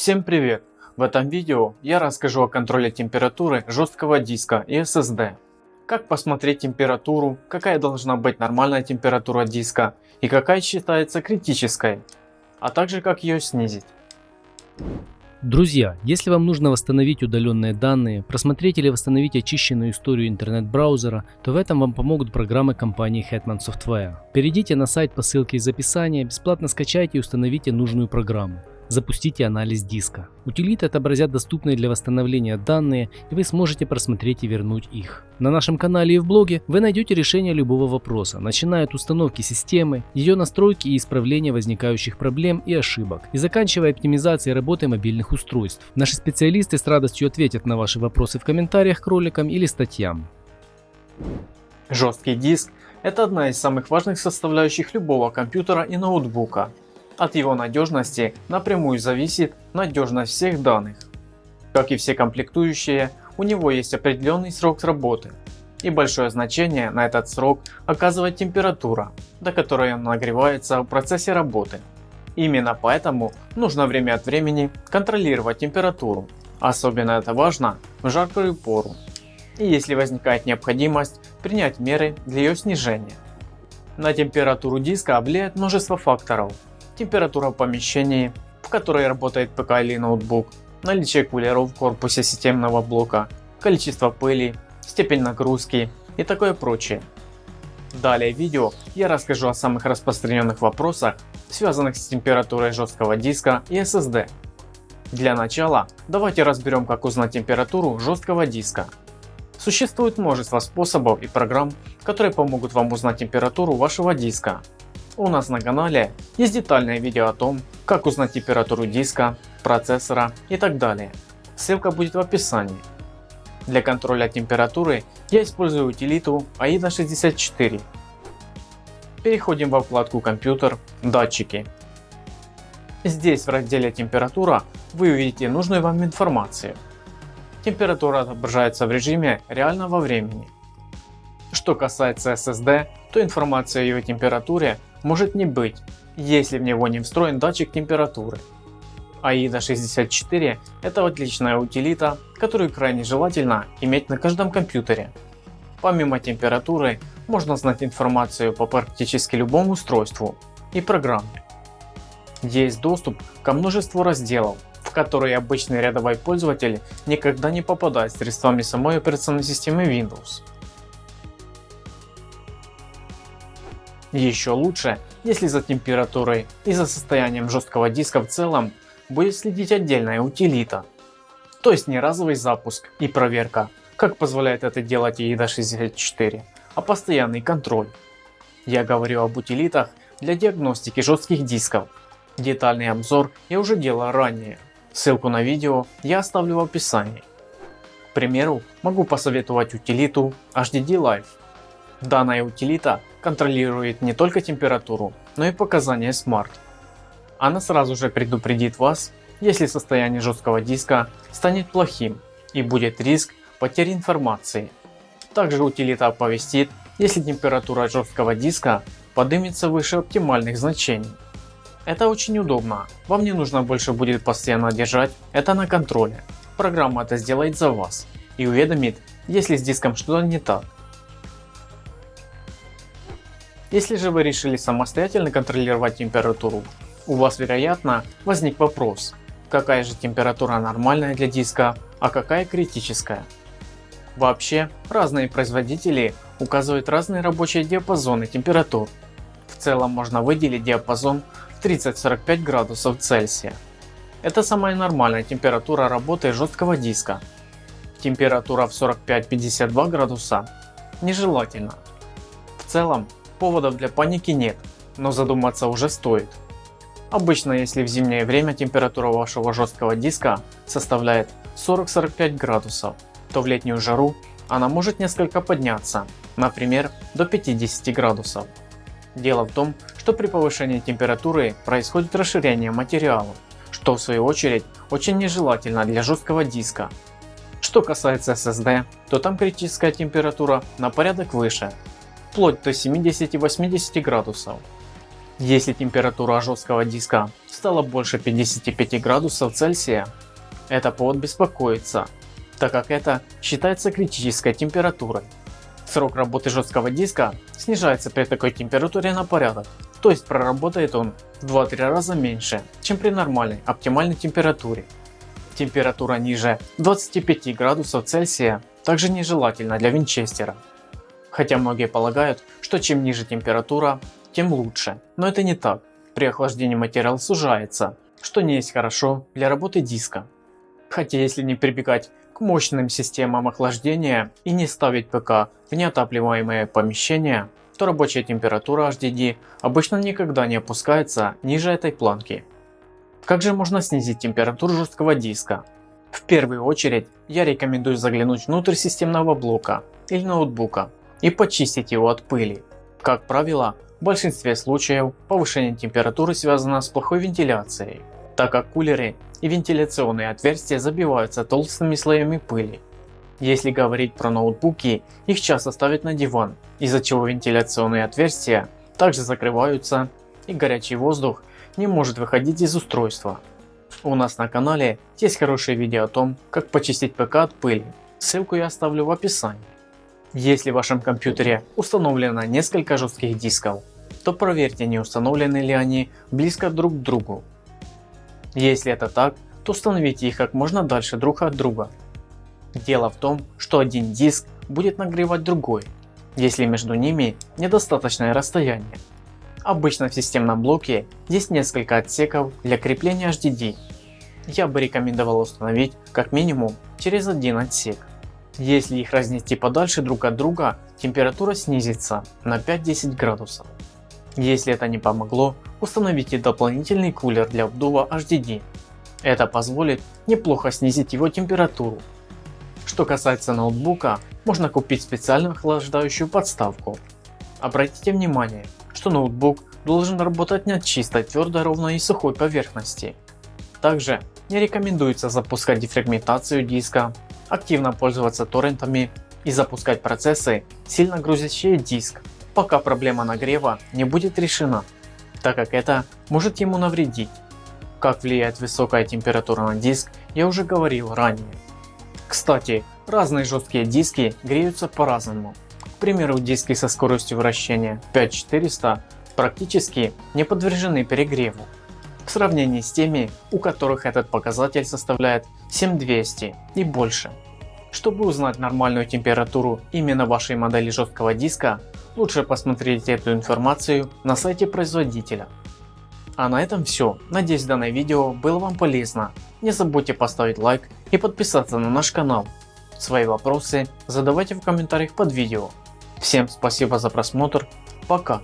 Всем привет! В этом видео я расскажу о контроле температуры жесткого диска и SSD. Как посмотреть температуру, какая должна быть нормальная температура диска и какая считается критической, а также как ее снизить. Друзья, если вам нужно восстановить удаленные данные, просмотреть или восстановить очищенную историю интернет-браузера, то в этом вам помогут программы компании Hetman Software. Перейдите на сайт по ссылке из описания, бесплатно скачайте и установите нужную программу запустите анализ диска. Утилиты отобразят доступные для восстановления данные и вы сможете просмотреть и вернуть их. На нашем канале и в блоге вы найдете решение любого вопроса, начиная от установки системы, ее настройки и исправления возникающих проблем и ошибок, и заканчивая оптимизацией работы мобильных устройств. Наши специалисты с радостью ответят на ваши вопросы в комментариях к роликам или статьям. Жесткий диск – это одна из самых важных составляющих любого компьютера и ноутбука. От его надежности напрямую зависит надежность всех данных. Как и все комплектующие, у него есть определенный срок работы. И большое значение на этот срок оказывает температура, до которой он нагревается в процессе работы. Именно поэтому нужно время от времени контролировать температуру. Особенно это важно в жаркую пору. И если возникает необходимость принять меры для ее снижения. На температуру диска влияет множество факторов, температура в в которой работает ПК или ноутбук, наличие кулеров в корпусе системного блока, количество пыли, степень нагрузки и такое прочее. Далее в видео я расскажу о самых распространенных вопросах, связанных с температурой жесткого диска и SSD. Для начала давайте разберем как узнать температуру жесткого диска. Существует множество способов и программ, которые помогут вам узнать температуру вашего диска. У нас на канале есть детальное видео о том, как узнать температуру диска, процессора и так далее. Ссылка будет в описании. Для контроля температуры я использую утилиту AIDA64. Переходим во вкладку компьютер, датчики. Здесь в разделе температура вы увидите нужную вам информацию. Температура отображается в режиме реального времени. Что касается SSD, то информация о ее температуре может не быть, если в него не встроен датчик температуры. AIDA 64 это отличная утилита, которую крайне желательно иметь на каждом компьютере. Помимо температуры можно знать информацию по практически любому устройству и программе. Есть доступ ко множеству разделов, в которые обычный рядовой пользователь никогда не попадает средствами самой операционной системы Windows. Еще лучше, если за температурой и за состоянием жесткого диска в целом будет следить отдельная утилита. То есть не разовый запуск и проверка, как позволяет это делать EIDA 64, а постоянный контроль. Я говорю об утилитах для диагностики жестких дисков. Детальный обзор я уже делал ранее. Ссылку на видео я оставлю в описании. К примеру, могу посоветовать утилиту HDD Live. Данная утилита контролирует не только температуру, но и показания Smart. Она сразу же предупредит вас, если состояние жесткого диска станет плохим и будет риск потери информации. Также утилита оповестит, если температура жесткого диска поднимется выше оптимальных значений. Это очень удобно, вам не нужно больше будет постоянно держать это на контроле. Программа это сделает за вас и уведомит, если с диском что-то не так. Если же вы решили самостоятельно контролировать температуру, у вас вероятно возник вопрос, какая же температура нормальная для диска, а какая критическая. Вообще, разные производители указывают разные рабочие диапазоны температур. В целом можно выделить диапазон в 30-45 градусов Цельсия. Это самая нормальная температура работы жесткого диска. Температура в 45-52 градуса нежелательно. В целом Поводов для паники нет, но задуматься уже стоит. Обычно если в зимнее время температура вашего жесткого диска составляет 40-45 градусов, то в летнюю жару она может несколько подняться, например до 50 градусов. Дело в том, что при повышении температуры происходит расширение материала, что в свою очередь очень нежелательно для жесткого диска. Что касается SSD, то там критическая температура на порядок выше вплоть до 70-80 градусов. Если температура жесткого диска стала больше 55 градусов Цельсия, это повод беспокоиться, так как это считается критической температурой. Срок работы жесткого диска снижается при такой температуре на порядок, то есть проработает он в 2-3 раза меньше, чем при нормальной оптимальной температуре. Температура ниже 25 градусов Цельсия также нежелательна для винчестера. Хотя многие полагают, что чем ниже температура, тем лучше, но это не так. При охлаждении материал сужается, что не есть хорошо для работы диска. Хотя если не прибегать к мощным системам охлаждения и не ставить ПК в неотапливаемые помещения, то рабочая температура HDD обычно никогда не опускается ниже этой планки. Как же можно снизить температуру жесткого диска? В первую очередь я рекомендую заглянуть внутрь системного блока или ноутбука и почистить его от пыли. Как правило, в большинстве случаев повышение температуры связано с плохой вентиляцией, так как кулеры и вентиляционные отверстия забиваются толстыми слоями пыли. Если говорить про ноутбуки, их часто ставят на диван, из-за чего вентиляционные отверстия также закрываются и горячий воздух не может выходить из устройства. У нас на канале есть хорошее видео о том, как почистить ПК от пыли, ссылку я оставлю в описании. Если в вашем компьютере установлено несколько жестких дисков, то проверьте не установлены ли они близко друг к другу. Если это так, то установите их как можно дальше друг от друга. Дело в том, что один диск будет нагревать другой, если между ними недостаточное расстояние. Обычно в системном блоке есть несколько отсеков для крепления HDD. Я бы рекомендовал установить как минимум через один отсек. Если их разнести подальше друг от друга, температура снизится на 5-10 градусов. Если это не помогло, установите дополнительный кулер для обдува HDD. Это позволит неплохо снизить его температуру. Что касается ноутбука, можно купить специальную охлаждающую подставку. Обратите внимание, что ноутбук должен работать на чистой, твердой, ровной и сухой поверхности. Также не рекомендуется запускать дефрагментацию диска, активно пользоваться торрентами и запускать процессы, сильно грузящие диск, пока проблема нагрева не будет решена, так как это может ему навредить. Как влияет высокая температура на диск, я уже говорил ранее. Кстати, разные жесткие диски греются по-разному. К примеру, диски со скоростью вращения 5400 практически не подвержены перегреву в сравнении с теми, у которых этот показатель составляет 7200 и больше. Чтобы узнать нормальную температуру именно вашей модели жесткого диска, лучше посмотреть эту информацию на сайте производителя. А на этом все. Надеюсь данное видео было вам полезно. Не забудьте поставить лайк и подписаться на наш канал. Свои вопросы задавайте в комментариях под видео. Всем спасибо за просмотр. Пока.